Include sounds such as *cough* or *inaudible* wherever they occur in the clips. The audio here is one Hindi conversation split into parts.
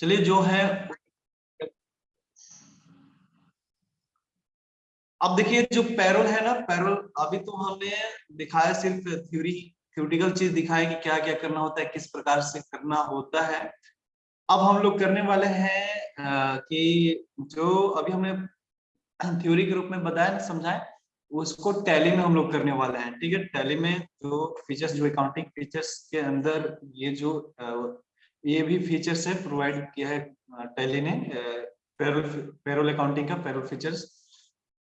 चलिए जो है, अब देखिए जो पैरोल है ना, पैरोल अभी तो हमने दिखाया सिर्फ़ थ्योरी थ्योरिटिकल चीज़ दिखाया कि क्या क्या करना होता है, किस प्रकार से करना होता है। अब हम लोग करने वाले हैं कि जो अभी हमने थ्योरी के रूप में बताया समझाए उसको टैली में हम लोग करने वाले हैं, ठीक है? टैली में जो फीचर्स जो अकाउंटिंग फीचर्स के अंदर ये जो ये भी फीचर्स है प्रोवाइड किया है टैली ने पेरोल पेरोल अकाउंटिंग का पेरोल फीचर्स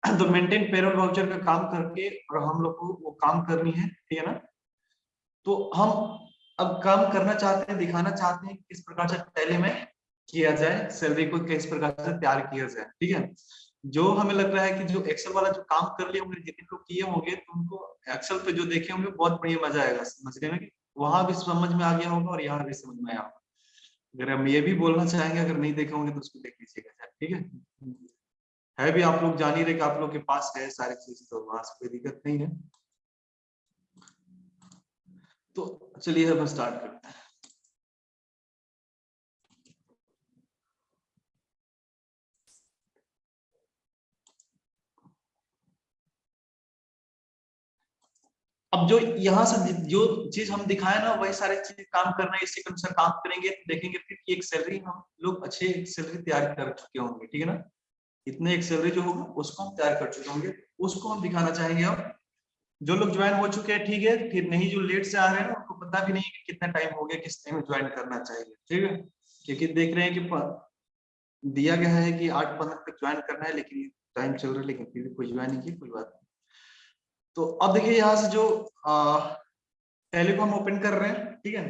*clears throat* तो मेंटेन पेरोल वाउचर का काम करके और हम लोग को वो काम करनी है, ठीक है ना? तो हम अब काम करना चाहते हैं, दिखाना चाहते हैं किस प्रकार से टैली में किया जाए सैलरी को किस प्रकार से तैयार किया जाए, ठीक है? जो हमें लग रहा है कि जो एक्सेल वाला जो काम कर लिए होंगे जितने लोग किए होंगे तो उनको एक्सेल पे जो देखे होंगे, बहुत बढ़िया मज़ा आएगा समझने में वहाँ भी समझ में आ गया होगा और यहाँ भी समझ में आया होगा। अगर हम ये भी बोलना चाहेंगे, अगर नहीं देखे होंगे तो उसको देख लीजिएगा ठीक है? है भी आप लोग, जान ही रहे कि आप लोग के पास है सारी चीज़ तो वहाँ से कोई दिक्कत नहीं है। तो चलिए हम स्टार्ट करते हैं। अब जो यहाँ से जो चीज़ हम दिखाए ना, वही सारे चीज़ काम करना है, इसी के अनुसार काम करेंगे, देखेंगे फिर कि एक सैलरी हम लोग अच्छे सैलरी तैयार कर चुके होंगे, ठीक है ना? इतने एक सैलरी जो होगा, उसको हम तैयार कर चुके होंगे, उसको हम दिखाना चाहेंगे अब। जो लोग ज्वाइन हो चुके हैं, ठीक है, फिर नहीं जो लेट से आ रहे हैं उनको पता भी नहीं कि कितना टाइम हो गया, किस टाइम ज्वाइन करना चाहिए, ठीक है? क्योंकि देख रहे हैं कि दिया गया है कि आठ पंद्रह तक ज्वाइन करना है, लेकिन टाइम चल रहा है, लेकिन फिर भी कोई ज्वाइन नहीं किया, कोई बात नहीं। तो अब देखिए यहाँ से जो पहले को हम ओपन कर रहे हैं, ठीक है?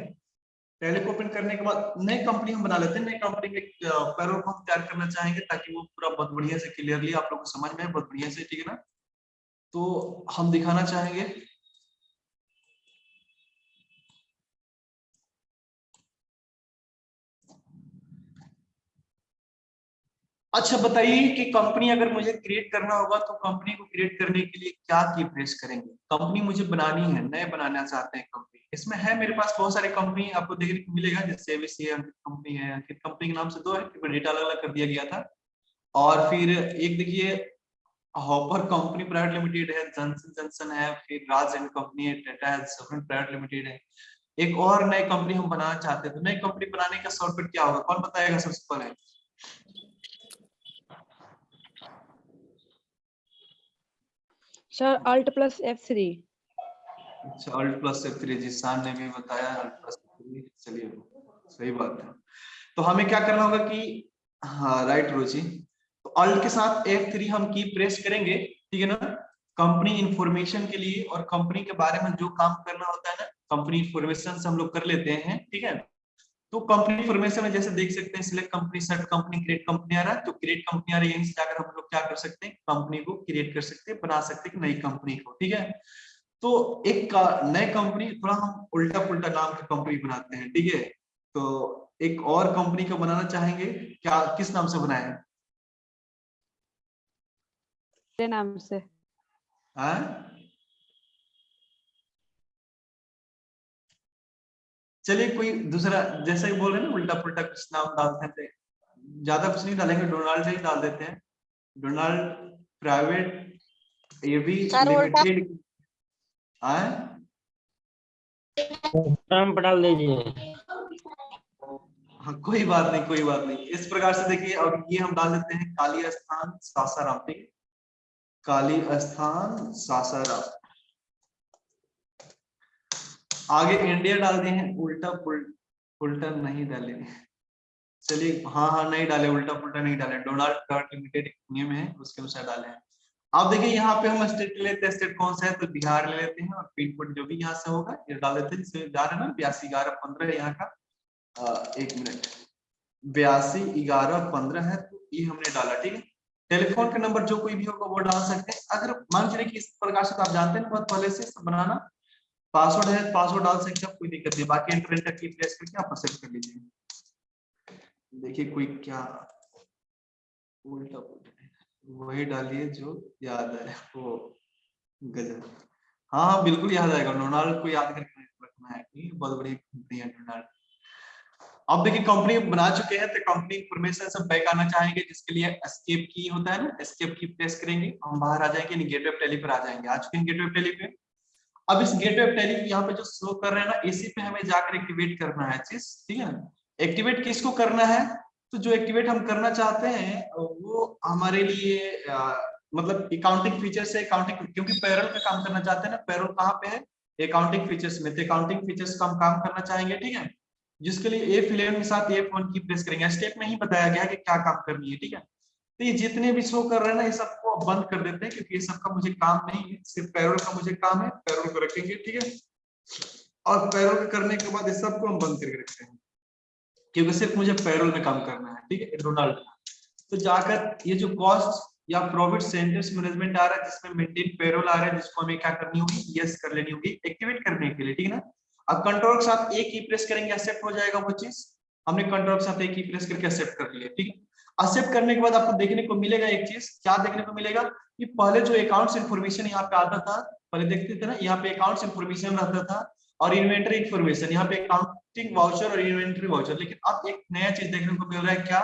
पहले को ओपन करने के बाद नई कंपनी हम बना लेते हैं। नई कंपनी में पैरोल को हम तैयार करना चाहेंगे ताकि वो पूरा बहुत बढ़िया से क्लियरली आप लोग को समझ में बहुत बढ़िया से, ठीक है ना? तो हम दिखाना चाहेंगे अच्छा बताइए कि कंपनी अगर मुझे क्रिएट करना होगा तो कंपनी को क्रिएट करने के लिए क्या की प्रेस करेंगे? कंपनी मुझे बनानी है, नए बनाना चाहते हैं कंपनी इसमें है मेरे पास बहुत सारी कंपनी आपको देखने को मिलेगा, जैसे कंपनी है अंकित कंपनी के नाम से दो है डेटा अलग अलग कर दिया गया था। और फिर एक देखिए हॉपर कंपनी प्राइवेट लिमिटेड है जनसन जनसन है, फिर राज एंड कंपनी है टाटा है प्राइवेट लिमिटेड है। एक और नई कंपनी हम बनाना चाहते हैं तो नई कंपनी बनाने का शॉर्टकट क्या होगा? कौन बताएगा सबसे पहले? Sir alt plus F three अच्छा अल्ट प्लस एफ़ थ्री जी, शान ने भी बताया अल्ट प्लस चलिए, सही बात है। तो हमें क्या करना होगा कि हाँ राइट रोजी तो अल्ट के साथ एफ़ थ्री हम की प्रेस करेंगे, ठीक है ना? कंपनी इंफॉर्मेशन के लिए और कंपनी के बारे में जो काम करना होता है ना कंपनी इंफॉर्मेशन से हम लोग कर लेते हैं, ठीक है? तो कंपनी इंफॉर्मेशन में जैसे देख सकते हैं select company set company create company आ रहा है तो क्रिएट कंपनी आ रही है यहीं से जाकर हम लोग क्या कर सकते हैं कंपनी को क्रिएट कर सकते हैं बना सकते हैं नई कंपनी को ठीक है? तो एक नई कंपनी थोड़ा हम उल्टा पुल्टा नाम की कंपनी बनाते हैं ठीक है? तो एक और कंपनी का बनाना चाहेंगे क्या किस नाम से बनाए नाम से। हाँ? चलिए कोई दूसरा जैसे बोल रहे हैं ना उल्टा पुल्टा कुछ नाम डालते हैं। ज़्यादा कुछ नहीं डालेंगे डोनाल्ड ही डाल देते हैं। डोनाल्ड प्राइवेट ये भी लिमिटेड डाल दीजिए हाँ कोई बात नहीं कोई बात नहीं। इस प्रकार से देखिए और ये हम डाल देते हैं काली स्थान सासाराम। ठीक काली स्थान सासाराम। आगे इंडिया डाल दिए हैं उल्टा उल्टा नहीं डाले। चलिए हाँ हाँ नहीं डाले, उल्टा पुल्टा नहीं डाले। डोनाल्ड लिमिटेड नियम है, उसके अनुसार डाले। हैं अब देखिए, यहाँ पे हम स्टेट लेते हैं, स्टेट कौन सा है? तो बिहार ले लेते हैं, और पिन कोड जो भी यहाँ से होगा, ये डाल देते हैं जिसमें जा रहे ना, बयासी ग्यारह पंद्रह यहाँ का। एक मिनट। बयासी ग्यारह पंद्रह है तो ये हमने डाला, ठीक है? टेलीफोन का नंबर जो कोई भी होगा, वो डाल सकते हैं। अगर मान चलिए कि इस प्रकार से तो आप जानते हैं, बहुत पहले से बनाना। पासवर्ड है, पासवर्ड डाल सकते हैं, कोई दिक्कत नहीं बाकी इंटरनेट की प्रेस करके आप सेट कर लीजिए। देखिए कोई क्या उल्टा वही डालिए जो याद है, वो गजब। हाँ हाँ बिल्कुल याद आएगा। डोनाल्ड को याद करके रखना है कि बहुत बड़ी कंपनी है डोनाल्ड अब देखिए कंपनी बना चुके हैं तो कंपनी इंफॉर्मेशन सब बैक आना चाहेंगे, जिसके लिए एस्केप की होता है ना एस्केप की प्रेस करेंगे। हम बाहर आ जाएँगे गेटवे टेली पर आ जाएँगे। आ चुके हैं गेटवे टेली पे। अब इस गेटवे ऑफ़ टेली यहाँ पे जो शो कर रहे हैं ना इसी पे हमें जाकर एक्टिवेट करना है चीज़ ठीक है? एक्टिवेट किसको करना है? तो जो एक्टिवेट हम करना चाहते हैं वो हमारे लिए आ, मतलब अकाउंटिंग फीचर्स है अकाउंटिंग क्योंकि पैरल का काम करना चाहते हैं ना पैरल कहाँ पे है? अकाउंटिंग फीचर्स में तो अकाउंटिंग फीचर्स का हम काम करना चाहेंगे ठीक है? जिसके लिए एफ़ इलेवन के साथ एफ़ वन की प्रेस करेंगे। स्टेप में ही बताया गया कि क्या काम करनी है ठीक है? तो ये जितने भी शो कर रहे हैं ना, ये सबको बंद कर देते हैं, क्योंकि ये सबका मुझे काम नहीं है। सिर्फ़ पैरोल का मुझे काम है, पैरोल को रखेंगे, ठीक है? और पैरोल करने के बाद ये सबको हम बंद करके रखते हैं। क्योंकि सिर्फ़ मुझे पैरोल में काम करना है, ठीक है? डोनाल्ड तो जाकर ये जो कॉस्ट या प्रॉफिट सेंटर्स मैनेजमेंट आ रहा है, जिसमें मेंटेन पेरोल आ रहा है, जिसको हमें क्या करनी होगी? यस कर लेनी होगी एक्टिवेट करने के लिए, ठीक है ना? अब कंट्रोल के साथ एक ही प्रेस करेंगे एक्सेप्ट हो जाएगा वो चीज़। हमने कंट्रोल के साथ एक ही प्रेस करके एक्सेप्ट कर लिया, ठीक है? एक्सेप्ट करने के बाद आपको देखने को मिलेगा एक चीज़, क्या देखने को मिलेगा? कि पहले जो अकाउंट्स इन्फॉर्मेशन यहाँ पे आता था, पहले देखते थे ना, यहाँ पे अकाउंट्स इन्फॉर्मेशन रहता था और इन्वेंटरी इन्फॉर्मेशन यहाँ पे अकाउंटिंग वाउचर और इन्वेंटरी वाउचर लेकिन अब एक नया चीज़ देखने को मिल रहा है, क्या?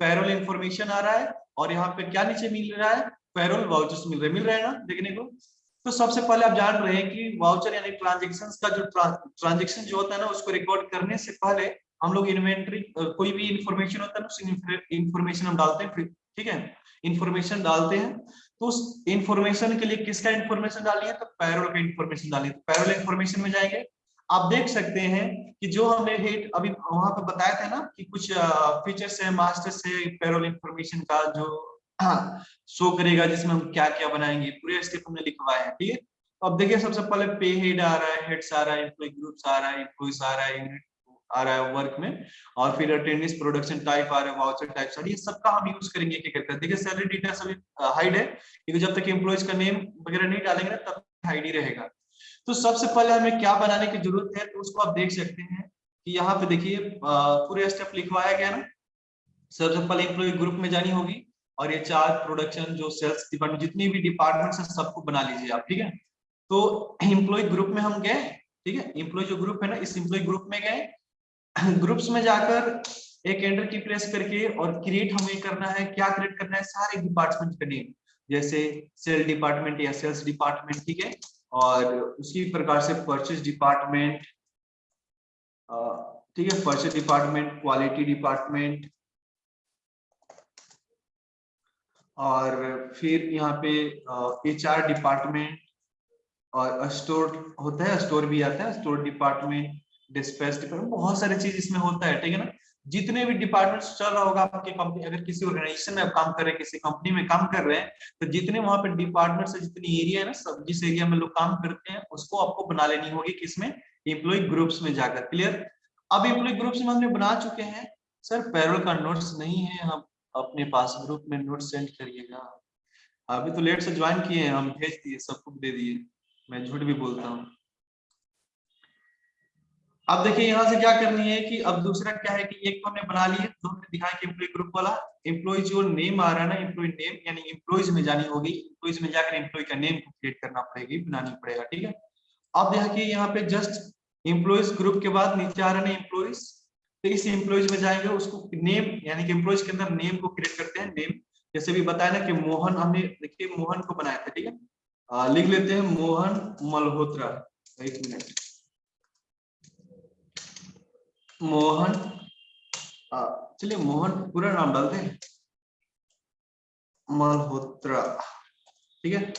पैरोल इन्फॉर्मेशन आ रहा है और यहाँ पे क्या नीचे मिल रहा है? पैरोल वाउचर्स मिल रहे मिल रहे है ना देखने को? तो सबसे पहले आप जान रहे हैं कि वाउचर यानी ट्रांजेक्शन का जो ट्रांजेक्शन जो होता है ना, उसको रिकॉर्ड करने से पहले हम लोग इन्वेंट्री कोई भी इंफॉर्मेशन होता है ना इंफॉर्मेशन हम डालते हैं ठीक है? इंफॉर्मेशन डालते हैं तो उस इंफॉर्मेशन के लिए किसका इंफॉर्मेशन डालनी है तो पैरोल का इंफॉर्मेशन डालनी है तो पैरोल इंफॉर्मेशन में जाएँगे। आप देख सकते हैं कि जो हमने हेट अभी वहाँ पे बताया था ना, कि कुछ फीचर्स है मास्टर्स है पैरोल इंफॉर्मेशन का जो शो करेगा, जिसमें हम क्या क्या बनाएँगे, पूरे स्टेप हमने लिखवाए है, ठीक है? तो अब देखिए, सबसे पहले पे हेड आ रहा है हेड्स आ रहा है एम्प्लॉय ग्रुप्स आ रहा है एम्प्लॉयज़ आ रहा है यूनिट आ रहा है वर्क में। और फिर अटेंडेंस प्रोडक्शन टाइप आ रहा है टाइप सारी ये सबका हम यूज़ करेंगे, क्या करते हैं? देखिए सैलरी डिटेल्स अभी हाइड है। क्योंकि जब तक एम्प्लॉयज़ का नेम वगैरह नहीं डालेंगे ना, तब हाइड ही रहेगा। तो सबसे पहले हमें क्या बनाने की ज़रूरत है तो उसको आप देख सकते हैं कि यहाँ पे देखिए पूरे स्टेप लिखवाया गया ना। सबसे पहले एम्प्लॉय ग्रुप में जानी होगी। और ये चार प्रोडक्शन जो सेल्स डिपार्टमेंट जितनी भी डिपार्टमेंट है, सबको बना लीजिए आप, ठीक है? तो एम्प्लॉय ग्रुप में हम गए, ठीक है? एम्प्लॉय जो ग्रुप है ना, इस एम्प्लॉय ग्रुप में गए। *laughs* ग्रुप्स में जाकर एक एंटर की प्रेस करके और क्रिएट हमें करना है, क्या क्रिएट करना है, सारे डिपार्टमेंट का नेम जैसे सेल डिपार्टमेंट या सेल्स डिपार्टमेंट ठीक है? और उसी प्रकार से परचेज डिपार्टमेंट ठीक है? परचेज डिपार्टमेंट क्वालिटी डिपार्टमेंट और फिर यहाँ पे एच आर डिपार्टमेंट और स्टोर होता है स्टोर भी आता है स्टोर डिपार्टमेंट डिस्पैच डिपार्टमेंट बहुत सारी चीज़ इसमें होता है, ठीक है ना? जितने भी डिपार्टमेंट्स चल रहा होगा आपके कंपनी अगर किसी ऑर्गेनाइजेशन में आप काम कर रहे हैं, किसी कंपनी में काम कर रहे हैं तो जितने वहाँ पे डिपार्टमेंट से जितनी एरिया है ना, सब जिस एरिया में लोग काम करते हैं, उसको आपको बना लेनी होगी किसमें इम्प्लॉय ग्रुप्स में जाकर। क्लियर अब इम्प्लॉय ग्रुप्स में हमने बना चुके हैं। सर पैरोल का नोट्स नहीं है हम अपने पास ग्रुप में नोट सेंड करिएगा। अभी तो लेट से ज्वाइन किए हैं, हम भेज दिए सबको दे दिए। मैं झूठ भी बोलता हूँ। अब देखिए यहाँ से क्या करनी है कि अब दूसरा क्या है कि एक तो हमने बना लिया तो हमने दिखाया कि एम्प्लॉय ग्रुप वाला एम्प्लॉय जो नेम आ रहा है ना एम्प्लॉय नेम यानी एम्प्लॉयज़ में जानी होगी एम्प्लॉयज़ में जाकर एम्प्लॉय का नेम को क्रिएट करना पड़ेगी, बनानी पड़ेगा, ठीक है? अब देखिए यहाँ पे जस्ट एम्प्लॉयज़ ग्रुप के बाद नीचे आ रहा है एम्प्लॉयज़ तो इस एम्प्लॉयज़ में जाएँगे, उसको नेम यानी कि एम्प्लॉयज़ के अंदर नेम को क्रिएट करते हैं नेम जैसे भी बताया ना कि मोहन, हमने देखिए मोहन को बनाया था, ठीक है? लिख लेते हैं मोहन मल्होत्रा, एक मिनट। मोहन। चलिए मोहन पूरा नाम डालते हैं मल्होत्रा। ठीक है?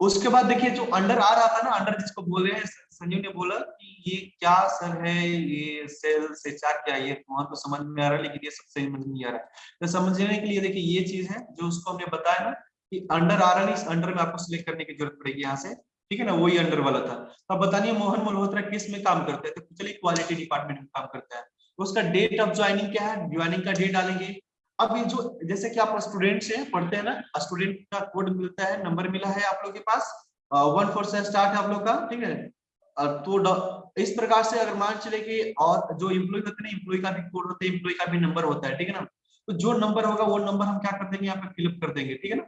उसके बाद देखिए जो अंडर आ रहा था ना अंडर जिसको बोले रहे हैं संजीव ने बोला कि ये क्या सर है ये सेल से चार क्या ये वहाँ तो समझ में आ रहा है लेकिन ये सब समझ नहीं आ रहा है। तो समझने के लिए देखिए ये चीज़ है जो उसको हमने बताया ना कि अंडर आ रहा नहीं इस अंडर में आपको सिलेक्ट करने की ज़रूरत पड़ेगी यहाँ से। ठीक है ना, वही अंडर वाला था। तो अब बताइए, मोहन मल्होत्रा किसमें काम करते हैं? तो चलिए क्वालिटी डिपार्टमेंट में काम करता है। उसका डेट ऑफ़ ज्वाइनिंग क्या है? ज्वाइनिंग का डेट डालेंगे। अब ये जो, जैसे कि आप स्टूडेंट से पढ़ते हैं ना स्टूडेंट का कोड मिलता है नंबर मिला है आप लोग के पास वन फोर से स्टार्ट है आप लोग का, ठीक है? तो इस प्रकार से अगर मान चले कि, और जो इम्प्लॉय होते हैं इम्प्लॉय का भी कोड होता है इम्प्लॉय का भी नंबर होता है, ठीक है ना? तो जो नंबर होगा, वो नंबर हम क्या कर देंगे? यहाँ पे फिलअप कर देंगे, ठीक है ना?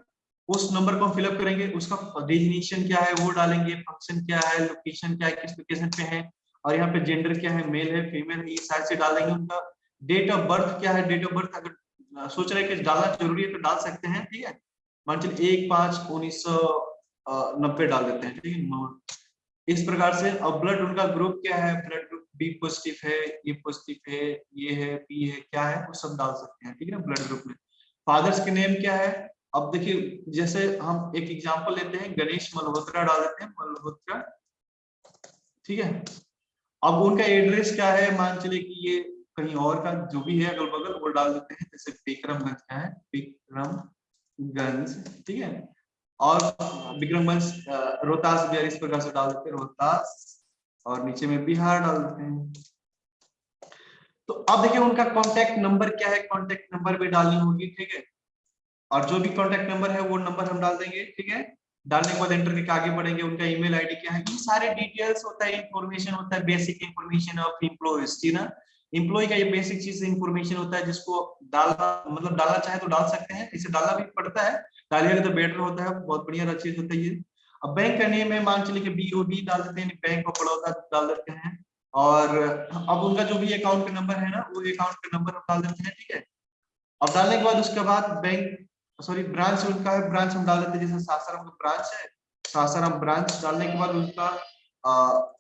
उस नंबर को हम फिलअप करेंगे, उसका डेजिनेशन क्या है, वो डालेंगे फ़ंक्शन क्या है लोकेशन क्या है, किस लोकेशन पे है, और यहाँ पे जेंडर क्या है मेल है फीमेल है, ये सारे से डाल देंगे उनका। डेट ऑफ़ बर्थ क्या है डेट ऑफ़ बर्थ अगर सोच रहे हैं कि डालना ज़रूरी है तो डाल सकते हैं, ठीक है? मान चलिए एक, पाँच, उन्नीस सौ नब्बे डाल देते हैं, ठीक है? नौ- इस प्रकार से, अब ब्लड उनका ग्रुप क्या है? ब्लड ग्रुप बी पॉजिटिव है ए पॉजिटिव है ये है बी है, क्या है, वो सब डाल सकते हैं, ठीक है? ब्लड ग्रुप में। फादर्स के नेम क्या है? अब देखिए, जैसे हम एक एग्जांपल लेते हैं, गणेश मल्होत्रा डाल देते हैं, मल्होत्रा। ठीक है? अब उनका एड्रेस क्या है? मान चले कि ये कहीं और का जो भी है अगल बगल वो डाल देते हैं, जैसे विक्रमगंज का है, विक्रमगंज। ठीक है? और विक्रमगंज रोहतास बिहार इस प्रकार से डाल देते हैं, रोहतास। और नीचे में बिहार डाल देते हैं। तो अब देखिए, उनका कांटेक्ट नंबर क्या है? कांटेक्ट नंबर भी डालनी होगी, ठीक है? और जो भी कॉन्टेक्ट नंबर है, वो नंबर हम डाल देंगे, ठीक है? डालने के बाद एंटर करके आगे बढ़ेंगे, उनका ईमेल आईडी क्या है? ये सारे डिटेल्स होता है इंफॉर्मेशन होता है बेसिक इंफॉर्मेशन ऑफ़ एम्प्लॉयज़ जी ना? एम्प्लॉय का ये बेसिक चीज़ इंफॉर्मेशन होता है, जिसको डालना मतलब डालना चाहे तो डाल सकते हैं, इसे डालना भी पड़ता है डालिएगा तो बेटर होता है, बहुत बढ़िया चीज़ होता है ये। अब बैंक का नेम है, मान चलिए कि बीओबी डाल देते हैं बैंक ऑफ़ बड़ौदा डाल देते हैं, और अब उनका जो भी अकाउंट का नंबर है ना, वो अकाउंट का नंबर हम डाल देते हैं, ठीक है? अब डालने के बाद उसके बाद बैंक सॉरी ब्रांच उनका है ब्रांच हम डाल देते जैसे सासाराम का ब्रांच है सासाराम ब्रांच डालने के बाद उनका अ,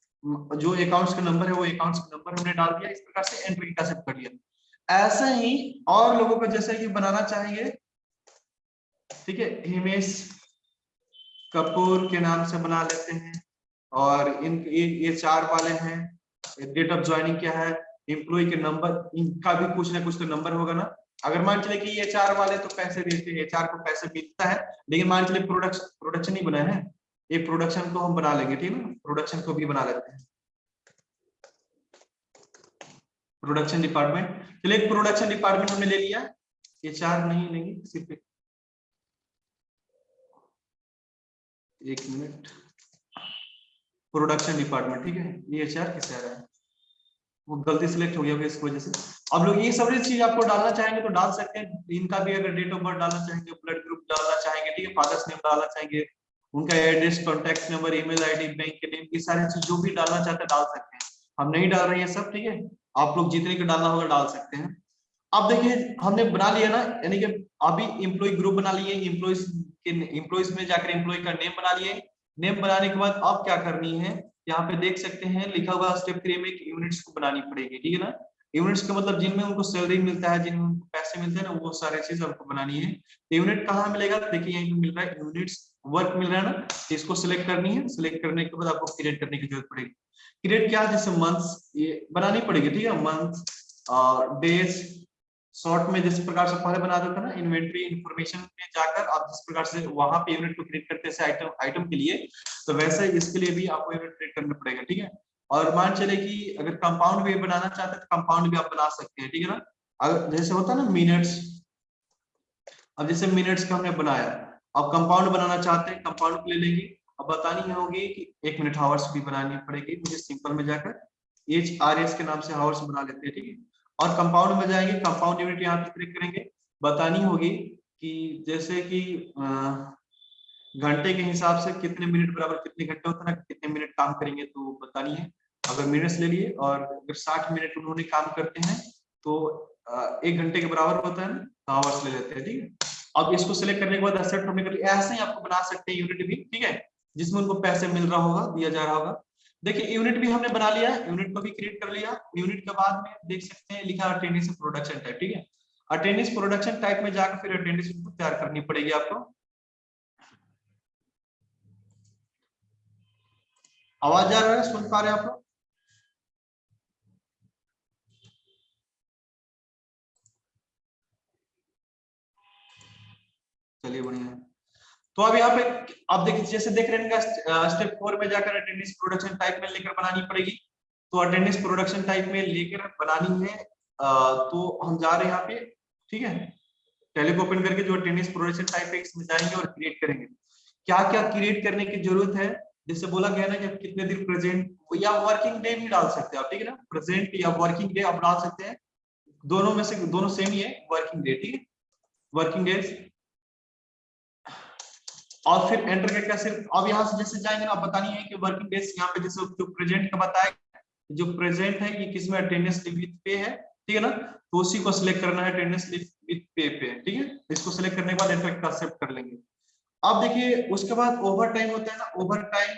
जो अकाउंट्स का नंबर है वो अकाउंट्स का नंबर हमने डाल दिया इस प्रकार से एंट्री सब कर लिया। ऐसा ही और लोगों को जैसे कि बनाना चाहेंगे ठीक है हिमेश कपूर के नाम से बना लेते हैं और इन ये, ये चार वाले हैं डेट ऑफ़ ज्वाइनिंग क्या है एम्प्लॉय के नंबर इनका भी कुछ ना कुछ तो नंबर होगा ना। अगर मान चले कि चार वाले तो पैसे देते हैं चार को पैसे मिलता है, लेकिन मान चले प्रोडक्शन प्रोडक्शन ही बना है ये प्रोडक्शन को हम बना लेंगे, ठीक है प्रोडक्शन को भी बना लेते हैं। प्रोडक्शन डिपार्टमेंट, चलिए प्रोडक्शन डिपार्टमेंट हमने ले लिया। चार नहीं लेंगे, सिर्फ़ एक मिनट। प्रोडक्शन डिपार्टमेंट, ठीक है? ये चार किसे आ है? वो गलती सिलेक्ट हो गया इस वजह से। अब लोग ये सब चीज़ आपको डालना चाहेंगे तो डाल सकते हैं। इनका भी अगर डेट ऑफ़ बर्थ डालना चाहेंगे ब्लड ग्रुप डालना चाहेंगे, ठीक है फादर्स नेम डालना चाहेंगे, उनका address contact number email ID bank के नेम ये सारी चीज़ जो भी डालना चाहते हैं, डाल सकते हैं। हम नहीं डाल रहे हैं सब, ठीक है? आप लोग जितने को डालना होगा डाल सकते हैं। अब देखिए, हमने बना लिया ना, यानी कि अभी एम्प्लॉय ग्रुप बना लिए एम्प्लॉयज़ के एम्प्लॉयज़ में जाकर इम्प्लॉय का नेम बना लिए। नेम बनाने के बाद अब क्या करनी है? यहाँ पे देख सकते हैं, लिखा हुआ स्टेप थ्री में यूनिट्स को बनानी पड़ेगी, ठीक है ना? यूनिट्स का मतलब जिनमें उनको सैलरी मिलता है, जिनमें उनको पैसे मिलते हैं ना, वो सारे चीज़ आपको बनानी है। यूनिट कहाँ मिलेगा? देखिए, यहीं मिल रहा है यूनिट्स वर्क मिल रहा है ना इसको सिलेक्ट करनी है। सिलेक्ट करने के बाद आपको क्रिएट करने की ज़रूरत पड़ेगी। क्रिएट क्या जैसे मंथ्स ये बनानी पड़ेगी, ठीक है? मंथ डेज़ शॉर्ट में जिस प्रकार से पहले बना देता ना इन्वेंट्री इन्फॉर्मेशन में जाकर आप जिस प्रकार से वहाँ पे यूनिट को क्रिएट करते हैं आइटम आइटम के लिए तो वैसे इसके लिए भी आपको यूनिट क्रिएट करना पड़ेगा, ठीक है? और मान चले कि अगर कंपाउंड भी बनाना चाहते हैं तो कंपाउंड भी आप बना सकते हैं, ठीक है ना? अगर जैसे होता है ना मिनट्स अब जैसे मिनट्स का हमने बनाया, अब कंपाउंड बनाना चाहते हैं कंपाउंड ले लेंगे, अब बतानी होगी कि एक मिनट हावर्स भी बनानी पड़ेगी, मुझे सिंपल में जाकर एच आर एस के नाम से हावर्स बना लेते हैं, ठीक है? और कंपाउंड में जाएँगे कंपाउंड यूनिट यहाँ पे क्लिक करेंगे। बतानी होगी कि जैसे कि घंटे के हिसाब से कितने मिनट बराबर कितने घंटे होता है, कितने मिनट काम करेंगे तो बतानी है। अगर मिनट्स ले लिए और अगर साठ मिनट उन्होंने काम करते हैं तो एक घंटे के बराबर होता है ना आवर्स ले लेते हैं, ठीक है? अब इसको सिलेक्ट करने के बाद के ऐसे ही आपको बना सकते हैं यूनिट भी, ठीक है? जिसमें उनको पैसे मिल रहा होगा, दिया जा रहा होगा। देखिए यूनिट भी हमने बना लिया यूनिट को भी क्रिएट कर लिया। यूनिट के बाद में देख सकते हैं, लिखा अटेंडेंस प्रोडक्शन टाइप ठीक है? अटेंडेंस प्रोडक्शन टाइप में जाकर फिर अटेंडेंस तैयार करनी पड़ेगी आपको। आवाज़ आ रहा है, सुन पा रहे आप लोग? चलिए, बढ़िया। तो अब यहाँ पे आप देखिए, जैसे देख रहे हैं स्टेप फोर में जाकर अटेंडेंस प्रोडक्शन टाइप में लेकर बनानी पड़ेगी। तो अटेंडेंस प्रोडक्शन टाइप में लेकर बनानी है तो हम जा रहे हैं यहाँ पे, ठीक है? टेलीको ओपन करके जो अटेंडेंस प्रोडक्शन टाइप है, इसमें जाएँगे और क्रिएट करेंगे। क्या क्या क्रिएट करने की ज़रूरत है? जैसे बोला गया ना कि कितने दिन प्रेजेंट या वर्किंग डे भी डाल सकते हैं आप, ठीक है ना? प्रेजेंट या वर्किंग डे आप डाल सकते हैं। दोनों में से दोनों सेम ही है वर्किंग डे ठीक है? वर्किंग डेज़ और फिर एंटर करके सिर्फ़, अब यहाँ से जैसे जाएँगे ना बतानी है कि वर्किंग डेज़ यहाँ पे जैसे जो प्रेजेंट का बताया, जो प्रेजेंट है ये किसमें अटेंडेंस लीव विद पे है, ठीक है ना? तो उसी को सिलेक्ट करना है अटेंडेंस लीव विद पे पे, ठीक है? इसको सिलेक्ट करने के बाद एंटर का एक्सेप्ट कर लेंगे। अब देखिए, उसके बाद ओवर टाइम होता है ना ओवर टाइम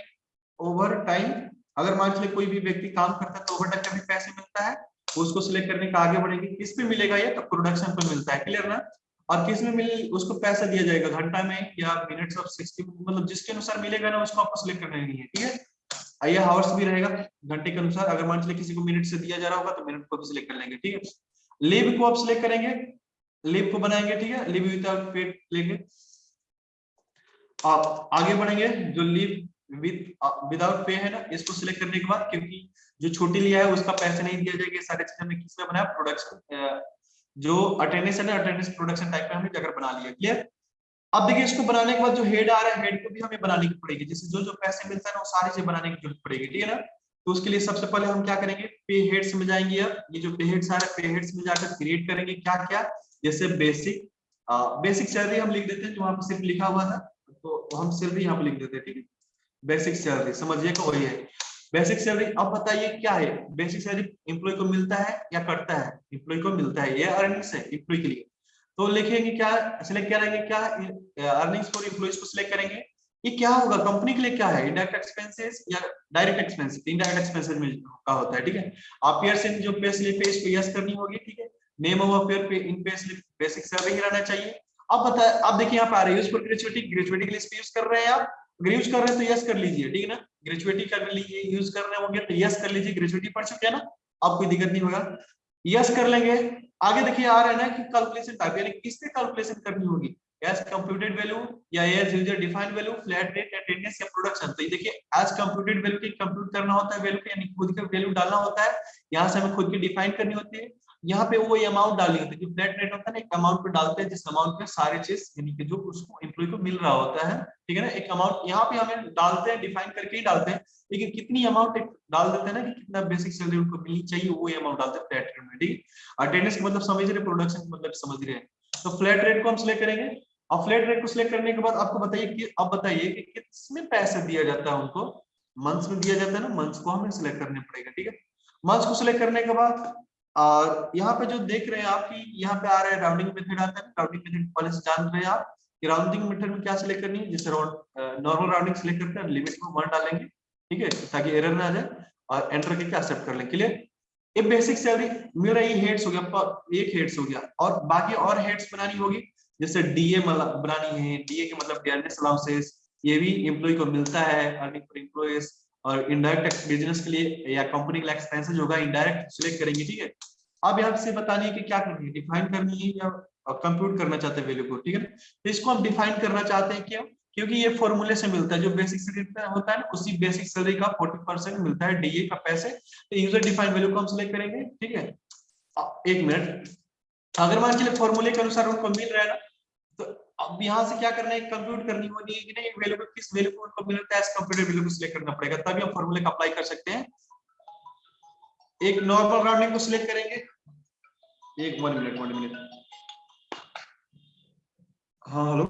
ओवर टाइम अगर मान लीजिए कोई भी व्यक्ति काम करता है तो ओवर टाइम का भी पैसे मिलता है, उसको सिलेक्ट करने का आगे बढ़ेंगे। किस पे मिलेगा ये? तो प्रोडक्शन पे मिलता है क्लियर ना? और किसमें मिल, उसको पैसा दिया जाएगा, घंटा में या मिनट्स ऑफ़ सिक्सटी मतलब जिसके अनुसार मिलेगा ना, उसको आपको सिलेक्ट करना नहीं है, ठीक है? ये हावर्स भी रहेगा, घंटे के अनुसार, अगर मान लीजिए किसी को मिनट से दिया जा रहा होगा तो मिनट को भी सिलेक्ट कर लेंगे, ठीक है? लीव को आप सिलेक्ट करेंगे लीव को बनाएँगे, ठीक है? लीव विदाउट पेड लेंगे। आप आगे बढ़ेंगे, जो लीव विद विदाउट पे है ना, इसको सिलेक्ट करने के बाद, क्योंकि जो छोटी लिया है, उसका पैसा नहीं दिया जाएगा सारे चीज़ें हमने किसमें बनाया? प्रोडक्शन जो अटेंडेंस है अटेंडेंस प्रोडक्शन टाइप में हमने जगह बना लिया क्लियर अब देखिए इसको बनाने के बाद जो हेड आ रहा है हेड को भी हमें बनाने की पड़ेगी। जैसे जो जो पैसे मिलता है ना वो सारी चीज़ें बनाने की ज़रूरत पड़ेगी ठीक है ना? तो उसके लिए सबसे पहले हम क्या करेंगे? पे हेड्स में जाएँगे अब। ये जो पे हेड्स आ रहा है पे हेड्स में जाकर क्रिएट करेंगे। क्या क्या जैसे बेसिक आ, बेसिक सैलरी हम लिख देते हैं जो वहाँ पर सिर्फ़ लिखा हुआ था तो हम सैलरी यहाँ पे लिख देते हैं ठीक है? बेसिक सैलरी समझिएगा वही है। बेसिक सैलरी अब बताइए क्या है? बेसिक सैलरी एम्प्लॉय को मिलता है या कटता है? एम्प्लॉय को मिलता है। ये अर्निंग्स है एम्प्लॉय के लिए। तो लिखेंगे क्या सिलेक्ट करेंगे क्या अर्निंग्स फॉर एम्प्लॉयज़ को सिलेक्ट करेंगे? ये क्या होगा? कंपनी के लिए क्या है? इनडायरेक्ट एक्सपेंसेस या डायरेक्ट एक्सपेंसेस इनडायरेक्ट एक्सपेंसेस में का होता है, ठीक है? अपीयर्स इन जो पे स्लिप है इसको यस करनी होगी, ठीक है? नेम ऑफ़ अपियर पे इन पे स्लिप बेसिक सैलरी रहना चाहिए। अब बता अब देखिए यहाँ पे आ रहा है यूज़ फॉर ग्रेजुएटी ग्रेजुएटी के लिए यूज़ कर रहे हैं आप। अगर यूज़ कर रहे हैं तो यस कर लीजिए, ठीक है ना? ग्रेजुएटी कर लीजिए यूज़ कर रहे होंगे तो यस कर लीजिए ग्रेजुएटी पढ़ चुके हैं ना? अब कोई दिक्कत नहीं होगा। यस कर लेंगे। आगे देखिए आ रहा है ना कि कैलकुलेशन टाइप यानी किस पे कैलकुलेशन करनी होगी? एज कंप्यूटेड वैल्यू या as user defined value flat rate attendance या प्रोडक्शन तो ये देखिए एज कंप्यूटेड वैल्यू की कंप्यूट करना होता है वैल्यू यानी खुद का वैल्यू डालना होता है। यहाँ से हमें खुद की डिफाइन करनी होती है। यहाँ पे वो अमाउंट डालनी होती है जो फ्लैट रेट होता है ना, एक अमाउंट पे डालते हैं, जिस अमाउंट पे सारे चीज़, यानी कि जो उसको एम्प्लॉय को मिल रहा होता है, ठीक है ना? एक अमाउंट यहाँ पे हमें डालते हैं डिफाइन करके ही डालते हैं। लेकिन कितनी अमाउंट डाल देते हैं ना कि कितना बेसिक सैलरी उनको मिलनी चाहिए, वो अमाउंट डालते हैं फ्लैट रेट में, ठीक? अटेंडेंस का मतलब समझ रहे प्रोडक्शन का मतलब समझ रहे हैं। तो फ्लैट रेट को हम सिलेक्ट करेंगे। और फ्लैट रेट को सिलेक्ट करने के बाद आपको बताइए कि, अब बताइए कि किसमें पैसे दिया जाता है उनको? मंथ्स में दिया जाता है ना? मंथ्स को हमें सिलेक्ट करने पड़ेगा, ठीक है? मंथ्स को सिलेक्ट करने के बाद और यहाँ पे जो देख रहे हैं आपकी यहाँ पे आ रहा है राउंडिंग मेथड आता है। राउंडिंग मेथड पहले से जान रहे हैं आप कि राउंडिंग मेथड में क्या सिलेक्ट करनी है? जैसे नॉर्मल राउंडिंग सिलेक्ट करते हैं लिमिट में वन डालेंगे, ठीक है? ताकि एरर ना आ जाए और एंटर करके एक्सेप्ट कर लें क्लियर ये बेसिक सैलरी मेरा ये हेड्स हो गया, एक हेड्स हो गया और बाकी और हेड्स बनानी होगी। जैसे डीए बनानी है डीए के मतलब डियरनेस अलाउंसेस ये भी एम्प्लॉय को मिलता है अर्निंग फॉर एम्प्लॉयज़ और इनडायरेक्ट बिज़नेस के लिए या कंपनी के एक्सपेंसेस होगा इनडायरेक्ट सिलेक्ट करेंगे, ठीक है? अब यहाँ से बतानी है कि क्या करनी है? डिफाइन करनी है या कंप्यूट करना चाहते हैं वैल्यू को, ठीक है? तो इसको हम डिफाइन करना चाहते हैं क्यों? क्योंकि ये फॉर्मूले से मिलता है, जो बेसिक सैलरी होता है ना, उसी बेसिक सैलरी का 40 परसेंट मिलता है डीए का पैसे। तो यूज़र डिफाइन वैल्यू को हम सिलेक्ट करेंगे, ठीक है? एक मिनट अगर मान चलिए फॉर्मूले के अनुसार उनको मिल रहा है ना अब यहाँ से क्या करना है? कंप्यूट करनी होगी कि नहीं? वैल्यू किस वैल्यू को उनको मिलता है? कंप्यूटर वैल्यू को सिलेक्ट करना पड़ेगा। तभी हम फॉर्मूले का अप्लाई कर सकते हैं। एक नॉर्मल राउंडिंग को सिलेक्ट करेंगे। एक वन मिनट वन मिनट हाँ हेलो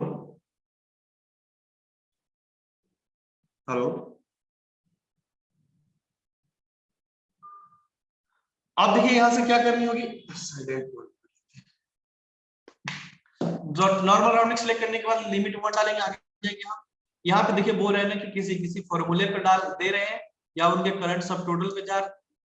हेलो अब देखिए यहाँ से क्या करनी होगी? नॉर्मल राउंडिंग सेलेक्ट करने के बाद लिमिट वन डालेंगे, आगे जाएँगे हम। यहाँ पे देखिए बोल रहे हैं ना कि किसी किसी फॉर्मूले पे डाल दे रहे हैं, या उनके करंट सब टोटल पे जा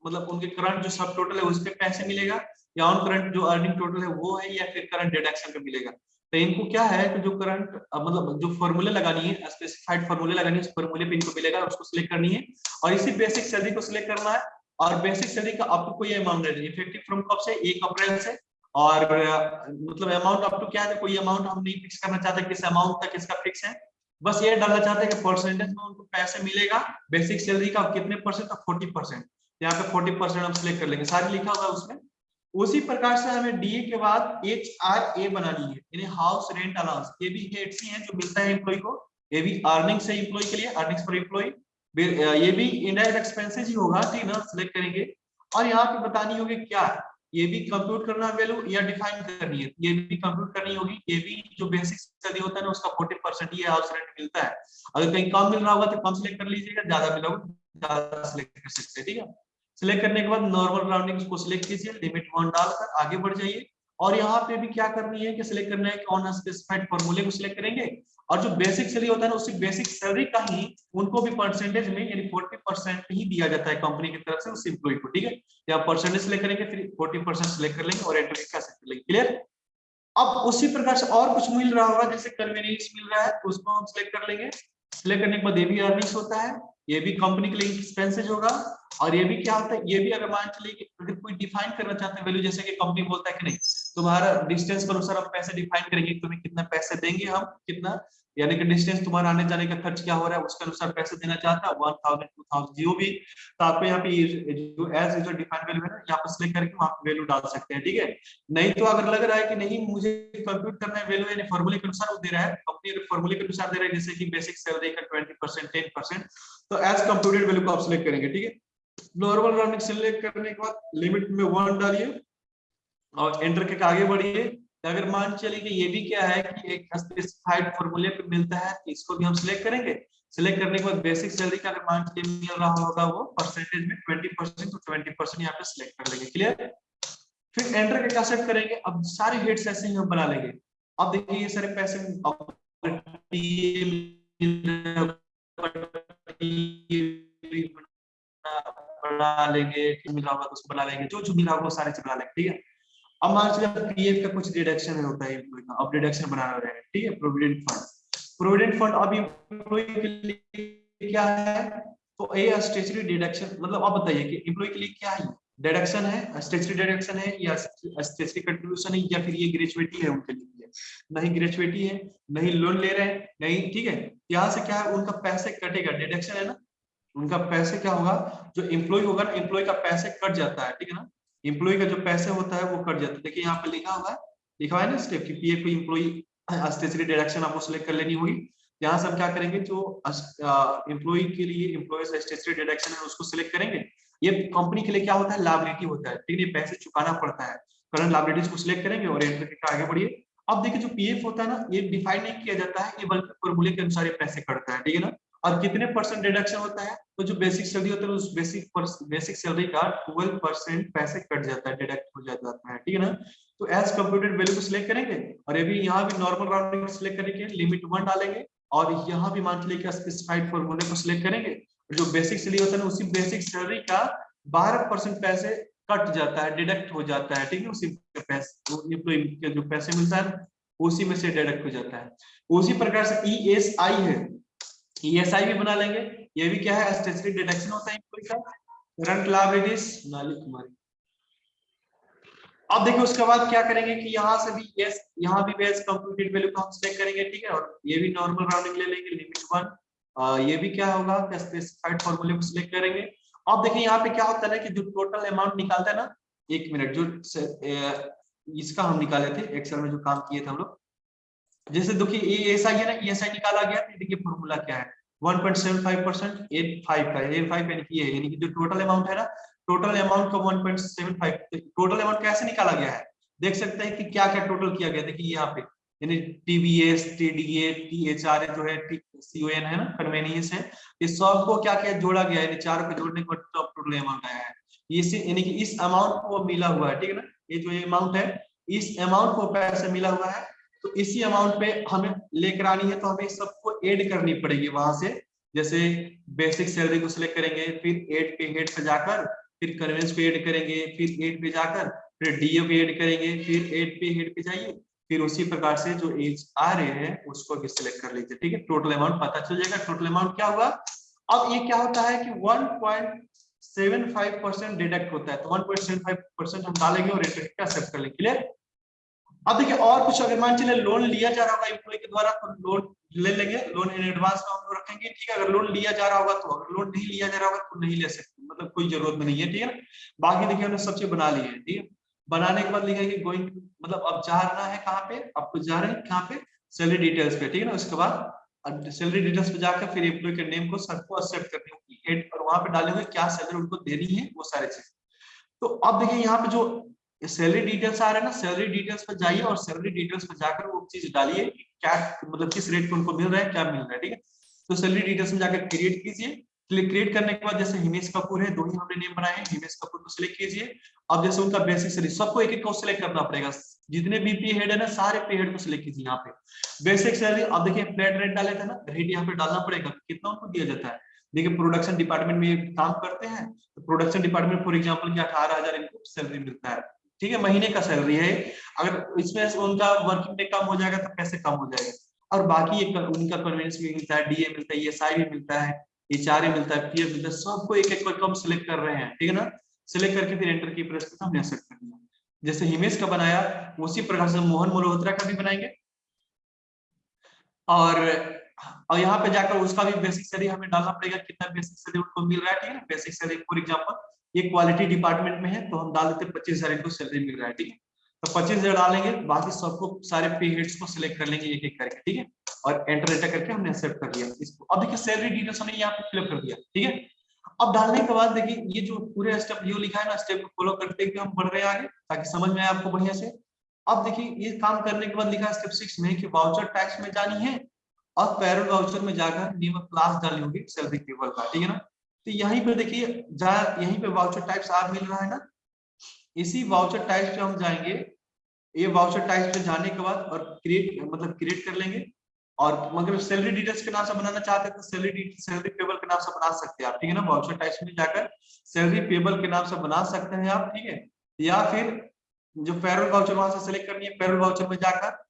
मतलब उनके करंट जो सब टोटल है, उस पर पैसे मिलेगा, या ऑन करंट जो अर्निंग टोटल है, वो है, या फिर करंट डिडक्शन पे मिलेगा। तो इनको क्या है कि जो करंट मतलब जो फॉर्मूले लगानी है स्पेसिफाइड फॉर्मूले लगानी है, उस फॉर्मूले पे इनको मिलेगा उसको सिलेक्ट करनी है। और इसी बेसिक सैलरी को सिलेक्ट करना है, और बेसिक सैलरी का आपको कोई अमाउंट नहीं इफ़ेक्टिव फ्रॉम कब से? एक अप्रैल से। और मतलब अमाउंट अप टू क्या है? कोई अमाउंट हम नहीं फिक्स करना चाहते, किस अमाउंट तक इसका फिक्स है? बस ये डालना चाहते हैं कि परसेंटेज में उनको पैसे मिलेगा बेसिक सैलरी का कितने परसेंट तो फोर्टी परसेंट यहाँ पे फोर्टी परसेंट हम सिलेक्ट कर लेंगे। सारी लिखा हुआ है उसमें। उसी प्रकार से हमें डीए के बाद एच आर ए बनानी है। यानी हाउस रेंट अलाउंस ये भी हेड सी है जो मिलता है एम्प्लॉय को। ये भी अर्निंग से एम्प्लॉय के लिए अर्निंग्स फॉर एम्प्लॉय ये भी इनडायरेक्ट एक्सपेंसेस ही होगा। ठीक ना? सिलेक्ट करेंगे। और यहाँ पे बतानी होगी क्या ये भी कंप्यूट करना वैल्यू या डिफाइन करनी है। ये भी कंप्यूट करनी होगी। ये भी जो बेसिक स्टडी होता है ना, उसका 40 परसेंट ये हाउस रेंट मिलता है। अगर कहीं कम मिल रहा होगा तो कम सिलेक्ट कर लीजिएगा, ज़्यादा मिला होगा ज़्यादा सिलेक्ट कर सकते हैं, ठीक है? सिलेक्ट करने के बाद नॉर्मल राउंडिंग को सिलेक्ट कीजिए लिमिट वन डालकर आगे बढ़ जाइए। और यहाँ पे भी क्या करनी है कि सिलेक्ट करना है कि ऑन स्पेसिफाइड फॉर्मूले को सिलेक्ट करेंगे। और जो बेसिक सैलरी होता है ना उसी बेसिक सैलरी का ही उनको भी परसेंटेज में, यानी 40 परसेंट ही दिया जाता है कंपनी की तरफ़ से उस एम्प्लॉय को, ठीक है? या परसेंटेज सिलेक्ट करेंगे, फिर 40 परसेंट सिलेक्ट कर लेंगे और एंटर कैसे कर लेंगे? क्लियर अब उसी प्रकार से और कुछ मिल रहा होगा, जैसे कन्वीनियंस मिल रहा है तो उसको हम सिलेक्ट कर लेंगे। सिलेक्ट करने के बाद ये भी अर्निंग्स होता है, ये भी कंपनी के लिए एक्सपेंसेज होगा, और ये भी क्या होता है, ये भी अगर मान चलिए कि अगर कोई डिफाइन करना चाहते हैं वैल्यू जैसे कि कंपनी बोलता है कि नहीं, तुम्हारा डिस्टेंस के अनुसार हम पैसे डिफाइन करेंगे, तुम्हें कितना पैसे देंगे हम, कितना यानी कि डिस्टेंस तुम्हारा आने जाने का खर्च क्या हो रहा है, उसके अनुसार पैसे देना चाहता है वन थाउज़ेंड टू थाउज़ेंड जो भी। तो आपको यहाँ पे जो एज जो डिफाइंड वैल्यू है ना, यहाँ पर सिलेक्ट करके वहाँ वैल्यू डाल सकते हैं, ठीक है? नहीं तो अगर लग रहा है कि नहीं, मुझे कंप्यूट करना है वैल्यू यानी फॉर्मूले के अनुसार वो दे रहा है कंपनी अगर फॉर्मूले के अनुसार दे रहा है, जैसे कि बेसिक सैलरी का ट्वेंटी परसेंट टेन परसेंट तो एज कंप्यूटेड वैल्यू को आप सिलेक्ट करेंगे, ठीक है? नॉर्मल रनिंग सिलेक्ट करने के बाद लिमिट में वन डालिए और एंटर के आगे बढ़िए। अगर मान चलिए कि ये भी क्या है कि एक स्पेसिफाइड फॉर्मूले पे मिलता है तो इसको भी हम सिलेक्ट करेंगे। सिलेक्ट करने के बाद बेसिक सैलरी का अगर मान चलिए मिल रहा होगा वो परसेंटेज में 20 परसेंट तो 20 परसेंट यहाँ पे सिलेक्ट कर लेंगे क्लियर फिर एंटर के क्या सेट करेंगे। अब सारे हेड्स ऐसे ही हम बना लेंगे। अब देखिए ये सारे पैसे बना लेंगे मिला होगा तो उसको बना लेंगे, जो जो मिला होगा सारे से बना लेंगे, ठीक है? अब मान चलिए पीएफ का कुछ डिडक्शन होता है एम्प्लॉय का अब डिडक्शन बनाना रहेगा ठीक है? प्रोविडेंट फंड प्रोविडेंट फंड अब एम्प्लॉय के लिए क्या है? तो ये स्टेचुरी डिडक्शन मतलब आप बताइए कि एम्प्लॉय के लिए क्या है? डिडक्शन है स्टेचुरी डिडक्शन है या स्टेचुरी कंट्रीब्यूशन है या फिर ये ग्रेजुएटी है उनके लिए? नहीं ग्रेजुएटी है, नहीं लोन ले रहे हैं, नहीं, ठीक है? यहाँ से क्या है? उनका पैसे कटेगा डिडक्शन है ना? उनका पैसे क्या होगा? जो एम्प्लॉय होगा ना एम्प्लॉय का पैसे कट जाता है, ठीक है ना? इम्प्लॉय का जो पैसे होता है, वो कट जाता है। देखिए, यहाँ पे लिखा हुआ है, लिखा हुआ है ना स्टेप की पीएफ इम्प्लॉय स्टेशनरी डिडक्शन आपको सिलेक्ट कर लेनी होगी। यहाँ से हम क्या करेंगे, जो इम्प्लॉय के लिए इम्प्लॉय स्टेशनरी डिडक्शन है, उसको सिलेक्ट करेंगे। ये कंपनी के लिए क्या होता है लाइबिलिटी होता है। ठीक है, पैसे चुकाना पड़ता है। करंट लाइबिलिटीज को सिलेक्ट करेंगे और एंटर के आगे बढ़िए। अब देखिए, जो पीएफ होता है ना, ये डिफाइन नहीं किया जाता है, ये बल्कि फॉर्मूले के अनुसार ये पैसे कटता है। ठीक है ना? और कितने परसेंट डिडक्शन होता है? तो जो बेसिक सैलरी होता है, उस बेसिक बेसिक सैलरी का 12 परसेंट पैसे कट जाता है डिडक्ट हो जाता है, ठीक है ना? तो एज कंप्यूटेड वैल्यू को सिलेक्ट करेंगे, और ये भी यहाँ भी नॉर्मल राउंडिंग सिलेक्ट करेंगे लिमिट वन डालेंगे, और यहाँ भी मान चलिए स्पेसिफाइड फॉर्मूले को सिलेक्ट करेंगे जो बेसिक सैलरी होता है उसी बेसिक सैलरी का बारह परसेंट पैसे कट जाता है डिडक्ट हो जाता है, ठीक है उसी पैसे, जो पैसे मिलता है, उसी में से डिडक्ट हो जाता है। उसी प्रकार से ई एस आई है ईएसआई भी बना लेंगे। ये भी क्या है? स्टेचुरी डिडक्शन होता है एम्प्लॉय का करंट लायबिलिटीज नाली कुमारी अब देखिए, उसके बाद क्या करेंगे कि यहाँ से भी यस यहाँ भी बेस कंप्यूटेड वैल्यू को हम सेट करेंगे, ठीक है? और ये भी नॉर्मल राउंडिंग ले लेंगे लिमिट वन ये भी क्या होगा? कि स्पेसिफाइड फॉर्मूले को सिलेक्ट करेंगे। अब देखिए, यहाँ पे क्या होता है कि जो टोटल अमाउंट निकालता है ना, एक मिनट जो इसका हम निकाले थे एक्सेल में जो काम किए थे हम लोग जैसे देखिए ऐसा ही है ना ईएसआई निकाला गया तो देखिए फॉर्मूला क्या है? 1.75 परसेंट फाइव का फाइव यानी कि ये, यानी कि जो टोटल अमाउंट है ना टोटल अमाउंट का 1.75 टोटल अमाउंट कैसे निकाला गया है? देख सकते हैं कि क्या क्या टोटल किया गया, देखिए यहाँ पे, यानी टीबीएस टीडीए टीएचआर जो है सीओएन है ना कन्वेनियंस है इस सबको क्या क्या, जोड़ा गया है चार को जोड़ने के टोटल अमाउंट आया है। इसी, यानी कि इस अमाउंट को मिला हुआ है, ठीक है ना, ये जो अमाउंट है, इस अमाउंट को पैसे मिला हुआ है तो इसी अमाउंट पे हमें लेकर आनी है तो हमें सबको ऐड करनी पड़ेगी वहाँ से। जैसे बेसिक सैलरी को सिलेक्ट करेंगे, फिर एड पे हेड पे जाकर फिर कन्वेंस पे ऐड करेंगे, फिर एड पे जाकर, फिर डीओ पे ऐड करेंगे, फिर एड पे हेड पे जाइए, फिर उसी प्रकार से जो एज आ रहे हैं, उसको भी सिलेक्ट कर लीजिए, ठीक है? टोटल अमाउंट पता चल जाएगा। टोटल अमाउंट क्या हुआ? अब ये क्या होता है कि 1.75 परसेंट डिडक्ट होता है। तो 1.75 परसेंट हम डालेंगे और सेट कर लेंगे। क्लियर अब देखिए, और कुछ अगर मान चले लोन लिया जा रहा होगा एम्प्लॉय के द्वारा तो लोन ले लेंगे। लोन इन एडवांस में हम रखेंगे। ठीक है, अगर लोन लिया जा रहा होगा तो अगर लोन नहीं लिया जा रहा होगा तो नहीं ले सकते। मतलब कोई ज़रूरत नहीं है, ठीक है? बाकी देखिए, हमने सब चीज़ बना ली है, ठीक है? बनाने के बाद लिखा है गोइंग मतलब अब जा रहा है कहाँ पे? आपको जा रहे हैं कहाँ पे? सैलरी डिटेल्स पे, ठीक है ना? उसके बाद सैलरी डिटेल्स पे जाकर फिर एम्प्लॉय के नेम को सबको एक्सेप्ट करनी होगी। हेड और वहाँ पे डाले हुए क्या सैलरी उनको देनी है, वो सारे चीज़। तो अब देखिए, यहाँ पे जो सैलरी डिटेल्स आ रहे हैं ना सैलरी डिटेल्स पर जाइए और सैलरी डिटेल्स पर जाकर वो चीज़ डालिए क्या मतलब किस रेट पे उनको मिल रहा है, क्या मिल रहा है, ठीक है? तो सैलरी डिटेल्स में जाकर क्रिएट कीजिए। क्रिएट करने के बाद जैसे हिमेश कपूर है, दो ही हमने नेम बनाए हैं, हिमेश कपूर को सिलेक्ट कीजिए। अब जैसे उनका बेसिक सैलरी सबको एक एक को सिलेक्ट करना पड़ेगा। जितने भी पे हेड है ना, सारे पे हेड को सिलेक्ट कीजिए यहाँ पे। बेसिक सैलरी अब देखिए फ्लैट रेट डाले थे ना रेट यहाँ पे डालना पड़ेगा। कितना उनको दिया जाता है? देखिए प्रोडक्शन डिपार्टमेंट में काम करते हैं तो प्रोडक्शन डिपार्टमेंट फॉर एग्ज़ाम्पल की अठारह हज़ार इनको सैलरी मिलता है। ठीक है, महीने का सैलरी है। अगर इसमें उनका वर्किंग डे कम हो जाएगा तो पैसे कम हो जाएगा। और बाकी एक उनका कन्वेंस भी मिलता है डीए मिलता है एस भी मिलता है एच मिलता है पीएफ मिलता है, सबको एक एक करके हम सिलेक्ट कर रहे हैं, ठीक है ना? सिलेक्ट करके फिर एंटर की प्रेस करके हमने एक्सेप्ट कर जैसे हिमेश का बनाया, उसी प्रकार से मोहन मल्होत्रा का भी बनाएँगे। और और यहाँ पे जाकर उसका भी बेसिक सैलरी हमें डालना पड़ेगा, कितना बेसिक सैलरी उनको मिल रहा है, ठीक है बेसिक सैलरी फॉर एग्ज़ाम्पल ये क्वालिटी डिपार्टमेंट में है तो हम डाल देते पच्चीस हज़ार इनको सैलरी मिल रहा है, ठीक है? तो पच्चीस हज़ार डालेंगे, बाकी सबको, सारे पे हेड्स को सिलेक्ट कर लेंगे एक एक करके, ठीक है? और एंटर एंटर करके हमने एक्सेप्ट कर लिया इसको। अब देखिए सैलरी डिटेल्स हमने यहाँ पे फिलअप कर दिया, ठीक है? अब डालने के बाद देखिए, ये जो पूरे स्टेप जो लिखा है ना स्टेप को फॉलो करते हम बढ़ रहे हैं आगे, ताकि समझ में आए आपको बढ़िया से। अब देखिए, ये काम करने के बाद लिखा है स्टेप सिक्स में कि वाउचर टैक्स में जानी है, और पैरोल वाउचर में जाकर न्यू क्लास डाली होगी सैलरी टेबल का, ठीक है ना? तो यहीं पे देखिए यहीं पे वाउचर टाइप्स आप मिल रहा है ना? इसी वाउचर टाइप्स पे हम जाएँगे। ये वाउचर टाइप्स पे जाने के बाद और क्रिएट मतलब क्रिएट कर लेंगे। और मगर सैलरी डिटेल्स के नाम से बनाना चाहते हैं तो सैलरी सैलरी पेबल के नाम से बना सकते हैं आप, ठीक है ना? वाउचर टाइप्स में जाकर सैलरी पेबल के नाम से बना सकते हैं आप, ठीक है? या फिर जो पैरोल वाउचर वहाँ से सिलेक्ट करनी है पैरोल वाउचर में जाकर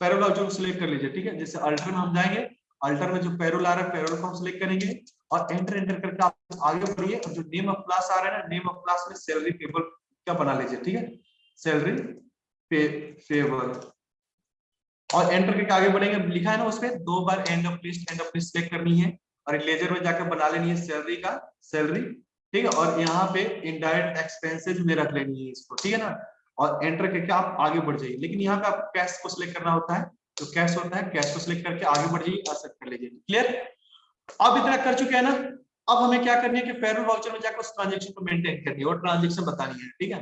पैरोल वाउचर को सिलेक्ट कर लीजिए, ठीक है? जैसे अल्टर में हम जाएँगे अल्टर में जो पैरोल आ रहा है पैरोल को हम सिलेक्ट करेंगे। और एंटर एंटर करके आप आगे बढ़िए। और जो नेम ऑफ़ क्लास आ रहा है ना नेम ऑफ़ क्लास में सैलरी पेबल क्या बना लीजिए, ठीक है? सैलरी पे पेबल और एंटर करके आगे बढ़ेंगे। लिखा है ना उसपे दो बार end of list end of list select करनी है और लेजर में जाकर बना लेनी है सैलरी का सैलरी ठीक है? और यहाँ पे इनडायरेक्ट एक्सपेंसेस में रख लेनी है इसको, ठीक है ना? और एंटर करके आप आगे बढ़ जाइए। लेकिन यहाँ पे आपको कैश को सिलेक्ट करना होता है। तो कैश होता है कैश को सिलेक्ट करके आगे बढ़ जाइए एक्सेप्ट कर लीजिए। क्लियर अब इतना कर चुके हैं ना, अब हमें क्या करनी है कि पेरोल वाउचर में जाकर उस ट्रांजेक्शन को मेंटेन करनी है, और ट्रांजेक्शन बतानी है, ठीक है?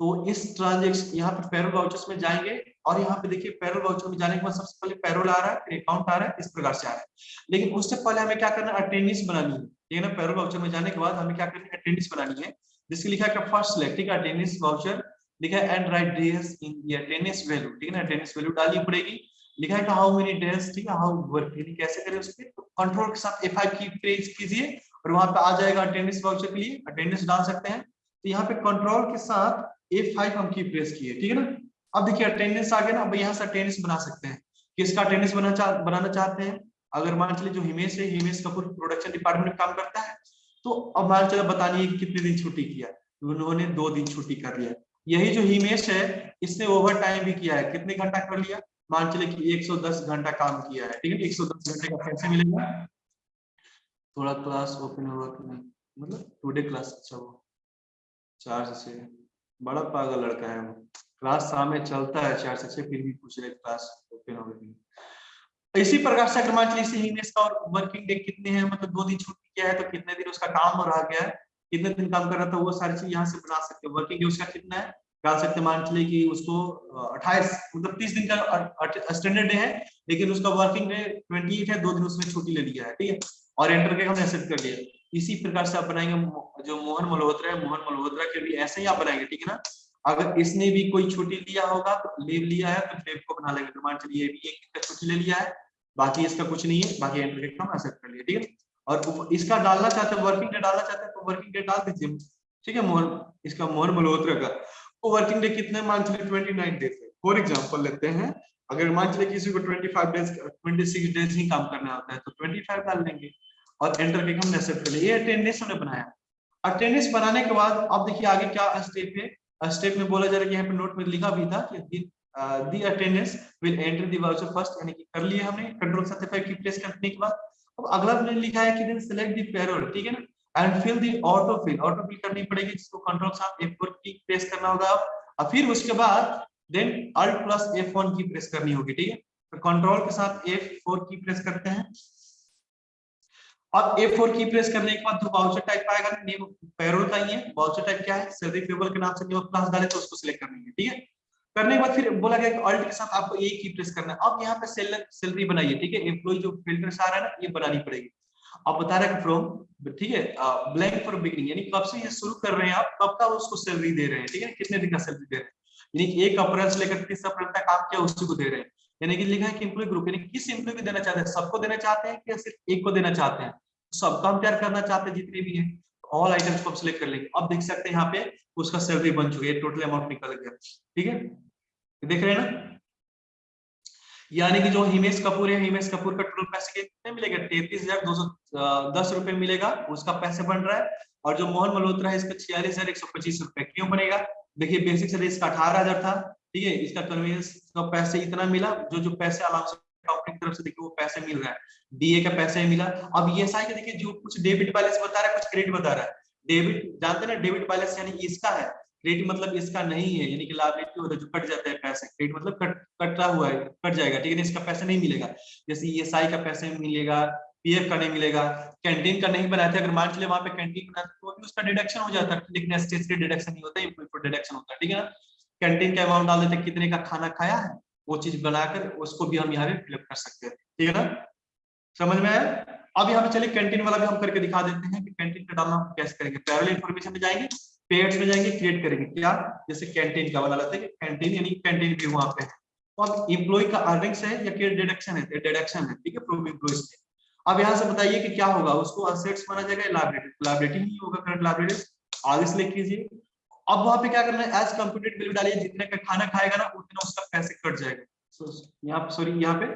तो इस ट्रांजेक्शन यहाँ पे पेरोल वाउचर्स में जाएँगे, और यहाँ पे देखिए पेरोल वाउचर में जाने के बाद सबसे पहले पेरोल आ रहा है, फिर अकाउंट आ रहा है, इस प्रकार से आ रहा है। लेकिन उससे पहले हमें क्या करना है अटेंडेंस बनानी है, ठीक है ना? पेरोल वाउचर में जाने के बाद हमें क्या करनी है अटेंडेंस बनानी है, जिसकी लिखा है फ़र्स्ट सिलेक्ट ठीक है? अटेंडेंस वाउचर लिखा है and write days in attendance value ठीक है ना? अटेंडेंस वैल्यू डालनी पड़ेगी लिखा है हाउ मेनी डेज़ ठीक है? हाउ वर्क यानी कैसे करें उसके? तो कंट्रोल के साथ F5 की प्रेस कीजिए और वहाँ पे आ जाएगा अटेंडेंस वाउचर के लिए। अटेंडेंस डाल सकते हैं। तो यहाँ पे कंट्रोल के साथ F5 हम की प्रेस किए ठीक है ना? अब देखिए अटेंडेंस आ गया ना, अब यहाँ से अटेंडेंस बना सकते हैं। किसका अटेंडेंस बना चाह बनाना चाहते हैं? अगर मान चलिए जो हिमेश है, हिमेश कपूर प्रोडक्शन डिपार्टमेंट में काम करता है तो अब मान चलो बतानी है कितने दिन छुट्टी किया? उन्होंने दो दिन छुट्टी कर लिया। यही जो हिमेश है, इसने ओवर टाइम भी किया है। कितने घंटा कर लिया? मान चले कि 110 घंटा काम किया है, ठीक है? 110 घंटे का पैसे मिलेगा। थोड़ा क्लास ओपन हुआ कि नहीं? मतलब टुडे क्लास अच्छा वो चार से छह। बड़ा पागल लड़का है वो। क्लास शाम में चलता है, चार से छह, फिर भी पूछ रहे क्लास ओपन हो गई इसी प्रकार से चलिए इसे हिमेश का और वर्किंग डे कितने हैं? मतलब दो दिन छुट्टी किया है तो कितने दिन उसका काम रह गया है? कितने दिन काम कर रहा था? वो सारी चीज़ यहाँ से बना सकते हैं। वर्किंग डे उसका कितना है? डाल सकते मान चलिए कि उसको 28 मतलब 30 दिन का स्टैंडर्ड डे है, लेकिन उसका वर्किंग डे 28 है, दो दिन उसने छुट्टी ले लिया है, ठीक है? और एंटर के हमने एक्सेप्ट कर लिया। इसी प्रकार से आप बनाएँगे जो मोहन मल्होत्रा है, मोहन मल्होत्रा के भी ऐसे ही आप बनाएँगे, ठीक है ना? अगर इसने भी कोई छुट्टी लिया होगा तो लीव लिया है तो लीव को बना लेंगे। तो मान चलिए भी एक का छुट्टी ले लिया है, बाकी इसका कुछ नहीं है, बाकी एंटर के हम एक्सेप्ट कर लिया ठीक है? और इसका डालना चाहते हैं वर्किंग डे डालना चाहते हैं तो वर्किंग डे डाल दीजिए। ठीक है, मोहन, इसका मोहन मल्होत्रा का। वो वर्किंग डे कितने मान चलिए ट्वेंटी नाइन डेज़ है फॉर एग्ज़ाम्पल लेते हैं अगर मान चलिए किसी को twenty five days twenty six days ही काम करना होता है तो ट्वेंटी फाइव डाल लेंगे और एंटर के हमने एक्सेप्ट कर लिया ये अटेंडेंस हमने बनाया अटेंडेंस बनाने के बाद अब देखिए आगे क्या स्टेप है स्टेप में बोला जा रहा है यहाँ पे नोट में लिखा भी था कि the attendance will enter the voucher first यानी कि कर लिया हमने कंट्रोल सत्ताफाइव की प्रेस करने के बाद अब अगला हमने लिखा है कि देन सेलेक्ट दी पेरोल ठीक है ना and fill the auto fill auto fill करनी पड़ेगी जिसको कंट्रोल साथ F4 की प्रेस करना होगा और फिर उसके बाद देन अल्ट प्लस F1 की प्रेस करनी होगी, ठीक है? तो कंट्रोल के साथ F4 की प्रेस करते हैं। अब A4 की प्रेस करने के बाद जो वाउचर टाइप आएगा नेम पेरोल ही वाउचर टाइप क्या है? सैलरी पेबल के नाम से नेम क्लास डाले तो उसको सिलेक्ट करनी है, ठीक है? करने के बाद फिर बोला गया कि अल्ट के साथ आपको ए की प्रेस करना है। अब यहाँ पे सैलरी बनाइए, ठीक है? एम्प्लॉय जो फ़िल्टर आ रहा है ना, ये बनानी पड़ेगी। अब बता रहा है फ्रॉम ठीक है ब्लैंक फॉर बिगिनिंग यानी कब से ये शुरू कर रहे हैं आप, कब का उसको सैलरी दे रहे हैं, ठीक है, कितने दिन का सैलरी दे रहे हैं? यानी एक अप्रैल से लेकर तीस अप्रैल तक काम किया, उसी को दे रहे हैं। यानी कि लिखा है कि एम्प्लॉय ग्रुप यानी किस एम्प्लॉय को देना चाहते हैं? सबको देना चाहते हैं कि सिर्फ़ एक को देना चाहते हैं? सबका हम तैयार करना चाहते हैं, जितने भी हैं। ऑल आइटम्स को सिलेक्ट कर लेंगे। अब देख सकते हैं यहाँ पे, उसका सैलरी बन चुकी है टोटल अमाउंट निकल गया, ठीक है? देख रहे हैं ना? यानी कि जो हिमेश कपूर है, हिमेश कपूर का टोटल पैसे कितने मिलेगा? तैतीस हज़ार दो सौ दस रुपए मिलेगा, उसका पैसे बन रहा है। और जो मोहन मल्होत्रा है, इसका छियालीस हज़ार एक सौ पच्चीस रुपए क्यों बनेगा? देखिए बेसिक सैलरी इसका अठारह हज़ार था, ठीक है? इसका कन्वीनियंस का पैसे इतना मिला, जो जो पैसे कंपनी की तरफ़ से देखिए, वो पैसे मिल रहा है। डीए का पैसा मिला। अब ये देखिए, जो कुछ डेबिट बैलेंस बता रहा है, कुछ क्रेडिट बता रहा है। डेबिट जानते ना डेबिट बैलेंस यानी इसका है। क्रेडिट मतलब इसका नहीं है, यानी कि लाइबिलिटी होता है जो कट जाता है पैसे क्रेडिट मतलब कट कटा हुआ है, कट जाएगा, ठीक है इसका पैसा नहीं मिलेगा। जैसे ई e का पैसा मिलेगा पीएफ का नहीं मिलेगा कैंटीन का नहीं बनाया था अगर मान चले वहाँ पे कैंटीन बनाते तो भी उसका डिडक्शन हो जाता है लेकिन एसटीएस के डिडक्शन नहीं होता है डिडक्शन होता है ठीक है ना। कैंटीन का अमाउंट डाल देते, कितने का खाना खाया है, वो चीज़ बनाकर उसको भी हम यहाँ पे फिलअप कर सकते हैं, ठीक है ना। समझ में आया? अब यहाँ पे चलिए कैंटीन वाला भी हम करके दिखा देते हैं कि कैंटीन का डालना कैसे करेंगे। पैरल इन्फॉर्मेशन में जाएँगे। पेड्स में जाएँगे क्रिएट करेंगे। क्या? जैसे कैंटीन का बना लेते हैं कैंटीन यानी कैंटीन भी वहाँ पे। तो अब इम्प्लॉय का अर्निंग्स है या क्या डिडक्शन है? डिडक्शन है ठीक है? फ्रॉम एम्प्लॉयज़ अब यहाँ से बताइए कि क्या होगा? उसको असेट्स माना जाएगा लाइबिलिटी लाइबिलिटी नहीं होगा करंट लाइबिलिटी आगे से लिख लीजिए। अब वहाँ पे क्या करना है? एज कंप्यूटेड बिल डालिए। जितने का खाना खाएगा ना उतना उसका पैसे कट जाएगा। So, यहाँ सॉरी यहाँ पे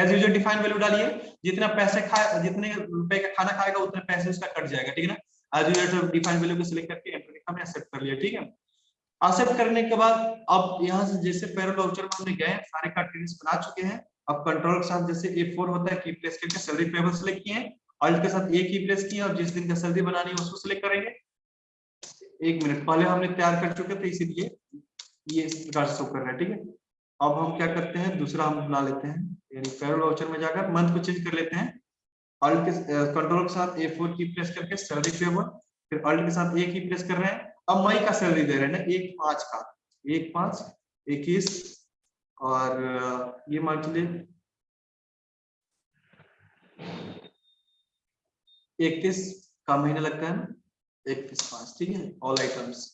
एज यूजल डिफाइन वैल्यू डालिए। जितना पैसे खाए जितने रुपए का खाना खाएगा उतने पैसे उसका कट जाएगा ठीक है ना? एज यूजल डिफाइन वैल्यू को सिलेक्ट करके। हमने एक्सेप्ट कर लिया, ठीक है? एक्सेप्ट करने के बाद, अब यहाँ से जैसे पैरोल वाउचर में हमने गए, सारे कैटेगरीज बना चुके हैं। अब कंट्रोल के साथ जैसे A4 होता है की प्लेस करके सैलरी पेबल सेलेक्ट किए अल्ट के साथ ए की प्रेस किए और जिस दिन का सैलरी बनानी है उसको सिलेक्ट करेंगे। एक मिनट पहले हमने तैयार कर चुके थे, इसीलिए ये इस प्रकार से शो कर रहा है, ठीक है? अब हम क्या करते हैं, दूसरा हम बना लेते हैं, यानी पेरोल वाउचर में जाकर मंथ को चेंज कर लेते हैं। अल्ट के कंट्रोल के साथ A4 की प्रेस करके सैलरी पेबल फिर अल्ट के साथ ए की प्रेस कर रहे हैं। अब मई का सैलरी दे रहे हैं ना, एक पाँच का। एक पाँच, इक्कीस, और, ये मान चलिए इकतीस का महीना लगता है ना? इकतीस पाँच, ठीक है? ऑल आइटम्स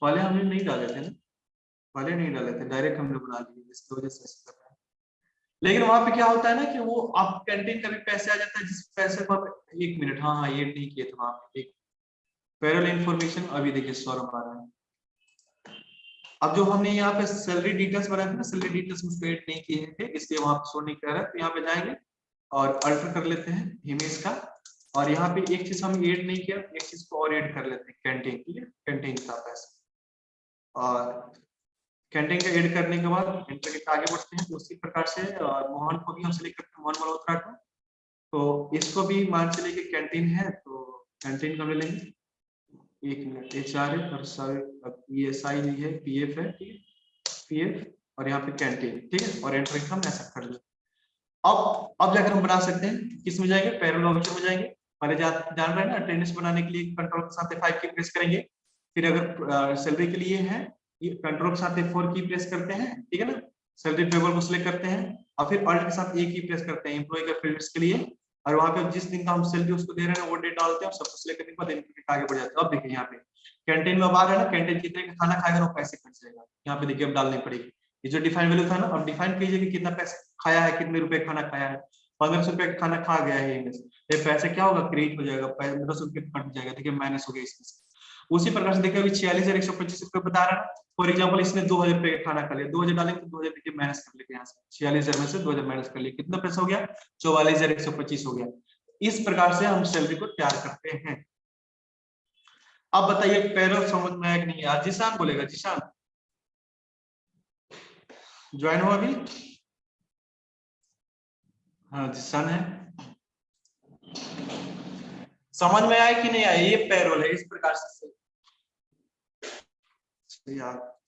पहले हमने नहीं डाले थे ना? पहले नहीं डाले थे डायरेक्ट हमने बना लिए, जिसकी वजह से है लेकिन वहाँ पे क्या होता है ना कि वो आप कैंटीन का भी पैसे आ जाता है, जिस पैसे को आप एक मिनट हाँ हाँ ये नहीं किए थे वहाँ एक पैरल इंफॉर्मेशन अभी देखिए सौरभ आ रहा है। अब जो हमने यहाँ पे सैलरी डिटेल्स बनाए थे ना सैलरी डिटेल्स में एड नहीं किए थे, इसलिए वहाँ पे शो नहीं कर रहा है तो यहाँ पे जाएँगे और अल्टर कर लेते हैं इमेज का। और यहाँ पे एक चीज़ हम एड नहीं किया, एक चीज़ को और एड कर लेते हैं कैंटीन ठीक है कैंटीन का पैसा। और कैंटीन का ऐड करने के बाद एंटर आगे बढ़ते हैं उसी प्रकार से मोहन को भी हम सिलेक्ट करते हैं मोहन मल्होत्रा को तो इसको भी मान चले कि कैंटीन है तो कैंटीन का ले लेंगे। एक मिनट एच आर एफ़ और सारे एस आई भी है पी एफ़ है पी एफ़ और यहाँ पे कैंटीन ठीक है? और एंटर हम ऐसा कर लेते अब अब जाकर हम बना सकते हैं किसमें जाएँगे? पैरल ऑप्शन में जाएँगे। पहले जा, जान रहे हैं ना अटेंडेंस बनाने के लिए कंट्रोल के साथ फाइव की प्रेस करेंगे। फिर अगर सैलरी के लिए है कंट्रोल के साथ फोर की प्रेस करते हैं, ठीक है ना? सैलरी टेबल को सिलेक्ट करते हैं और फिर अल्ट के साथ ए की प्रेस करते हैं एम्प्लॉय का फील्ड्स के लिए। और वहाँ पे जिस दिन का हम सैलरी उसको दे रहे हैं, वो डेट डालते हैं सब कुछ करने के बाद इनके आगे बढ़ जाते हैं। अब देखिए यहाँ पे कैंटीन में बाहर है ना कैंटीन कितने का खाना खाएगा वो पैसे कट जाएगा यहाँ पे देखिए अब डालनी पड़ेगी। ये जो डिफाइन वैल्यू था ना, अब डिफाइन कीजिए कि कितना पैसा खाया है, कितने रुपए खाना खाया है। पंद्रह सौ रुपए खाना खा गया है ये पैसे क्या होगा? क्रेडिट हो जाएगा पंद्रह सौ रुपए कट जाएगा। देखिए माइनस हो गया इसमें उसी प्रकार से देखिए, अभी छियालीस हज़ार एक सौ पच्चीस रुपए बता रहा है। फॉर एग्ज़ाम्पल इसने दो हज़ार रुपए का खाना खा लिया। दो हज़ार डालेंगे तो दो हज़ार माइनस कर लेंगे यहाँ से। छियालीस हज़ार में से दो हज़ार माइनस कर लिया कितना पैसा हो गया? चौवालीस हज़ार एक सौ पच्चीस हो गया। इस प्रकार से हम सैलरी को तैयार करते हैं। अब बताइए पैरल समझ में आया कि नहीं? आया जिशान बोलेगा जिशान ज्वाइन हुआ अभी? हाँ जिशान है। समझ में आया कि नहीं आया? ये पैरोल है, इस प्रकार से यार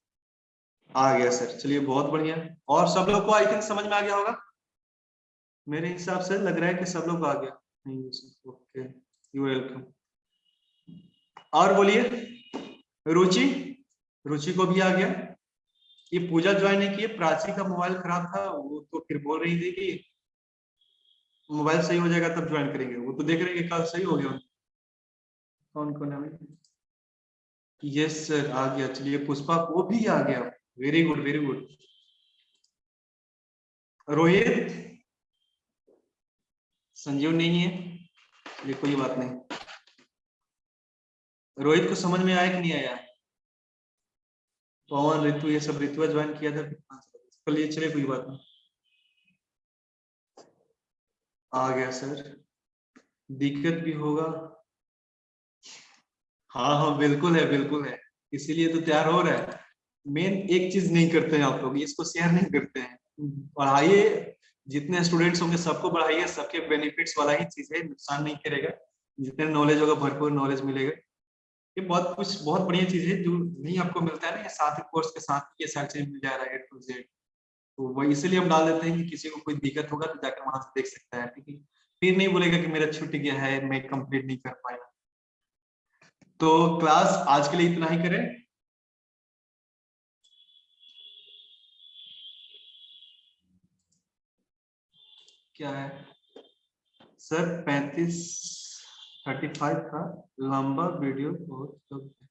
आ गया सर। चलिए, बहुत बढ़िया। और सब लोग को आई थिंक समझ में आ गया होगा? मेरे हिसाब से लग रहा है कि सब लोग आ गया। ओके। यू वेलकम और बोलिए, रुचि? रुचि को भी आ गया। ये पूजा ज्वाइन नहीं की प्राची का मोबाइल खराब था, वो तो फिर बोल रही थी कि मोबाइल सही हो जाएगा तब ज्वाइन करेंगे। वो तो देख रहे हैं कल सही हो गया। कौन कौन है? यस सर आ गया। चलिए पुष्पा वो भी आ गया। Very good very good Rohit? Sanjeev नहीं है। चलिए कोई बात नहीं। रोहित को समझ में आया कि नहीं आया? पवन ऋतु ये सब ऋतु ज्वाइन किया था। चलिए चलिए कोई बात नहीं। आ गया सर। दिक्कत भी होगा। हाँ हाँ बिल्कुल है बिल्कुल है। इसीलिए तो तैयार हो रहा है। मेन एक चीज़ नहीं करते हैं आप लोग, इसको शेयर नहीं करते हैं। पढ़ाइए, जितने स्टूडेंट्स होंगे सबको बढ़ाइए सबके बेनिफिट्स वाला ही चीज़ है, नुकसान नहीं करेगा। जितने नॉलेज होगा, भरपूर नॉलेज मिलेगा। ये बहुत कुछ, बहुत बढ़िया चीज़ है, जो नहीं आपको मिलता है ना, ये साथ कोर्स के साथ ये सारी चीज़ मिल जा रहा है टू जेड तो वही इसलिए हम डाल देते हैं कि किसी को कोई दिक्कत होगा तो जाकर वहाँ से देख सकता है, ठीक है? फिर नहीं बोलेगा कि मेरा छुट्टी गया है, मैं कंप्लीट नहीं कर पाया। तो क्लास आज के लिए इतना ही करें। क्या है? सर, पैंतीस थर्टी फाइव का लंबा वीडियो बहुत